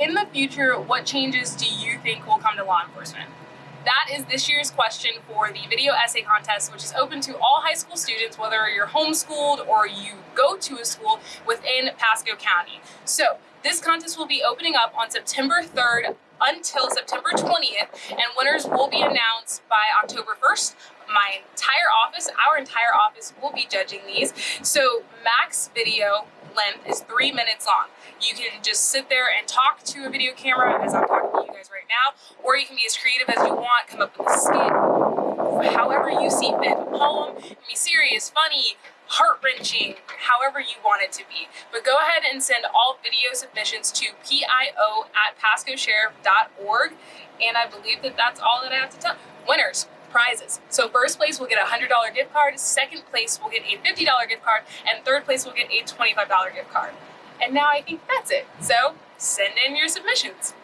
In the future, what changes do you think will come to law enforcement? That is this year's question for the video essay contest, which is open to all high school students, whether you're homeschooled or you go to a school within Pasco County. So this contest will be opening up on September 3rd until September 20th, and winners will be announced by October 1st. My entire office, our entire office will be judging these. So max video length is three minutes long. You can just sit there and talk to a video camera as I'm talking to you guys right now, or you can be as creative as you want, come up with a skit, however you see fit. A poem, be serious, funny, heart-wrenching, however you want it to be. But go ahead and send all video submissions to pio at pascosheriff.org, and I believe that that's all that I have to tell. Winners, prizes. So first place will get a $100 gift card, second place will get a $50 gift card, and third place will get a $25 gift card. And now I think that's it. So send in your submissions.